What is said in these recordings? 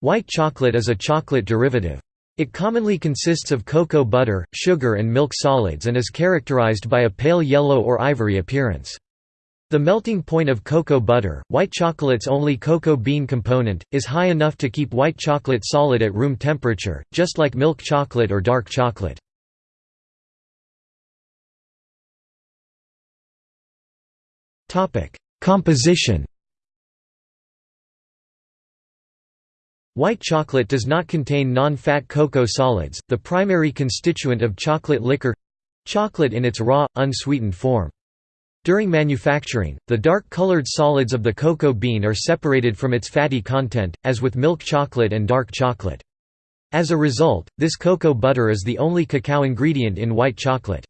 White chocolate is a chocolate derivative. It commonly consists of cocoa butter, sugar and milk solids and is characterized by a pale yellow or ivory appearance. The melting point of cocoa butter, white chocolate's only cocoa bean component, is high enough to keep white chocolate solid at room temperature, just like milk chocolate or dark chocolate. Composition White chocolate does not contain non-fat cocoa solids, the primary constituent of chocolate liquor—chocolate in its raw, unsweetened form. During manufacturing, the dark-colored solids of the cocoa bean are separated from its fatty content, as with milk chocolate and dark chocolate. As a result, this cocoa butter is the only cacao ingredient in white chocolate.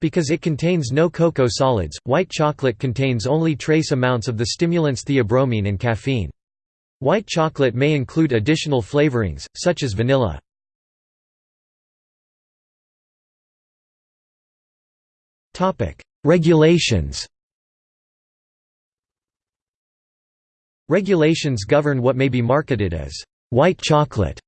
Because it contains no cocoa solids, white chocolate contains only trace amounts of the stimulants theobromine and caffeine. White chocolate may include additional flavorings, such as vanilla. Regulations Regulations govern what may be marketed as white chocolate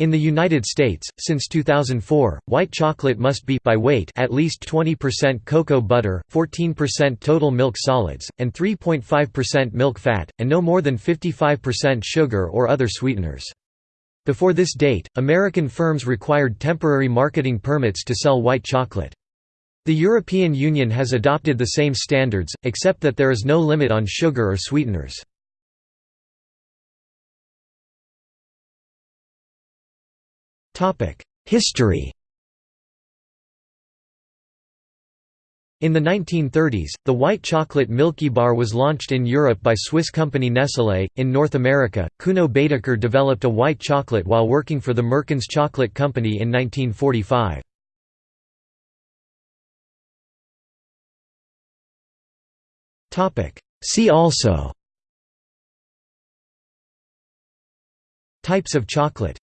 in the United States, since 2004, white chocolate must be by weight at least 20% cocoa butter, 14% total milk solids, and 3.5% milk fat, and no more than 55% sugar or other sweeteners. Before this date, American firms required temporary marketing permits to sell white chocolate. The European Union has adopted the same standards, except that there is no limit on sugar or sweeteners. History In the 1930s, the white chocolate Milkybar was launched in Europe by Swiss company Nestlé. In North America, Kuno Baedeker developed a white chocolate while working for the Merckens Chocolate Company in 1945. See also Types of chocolate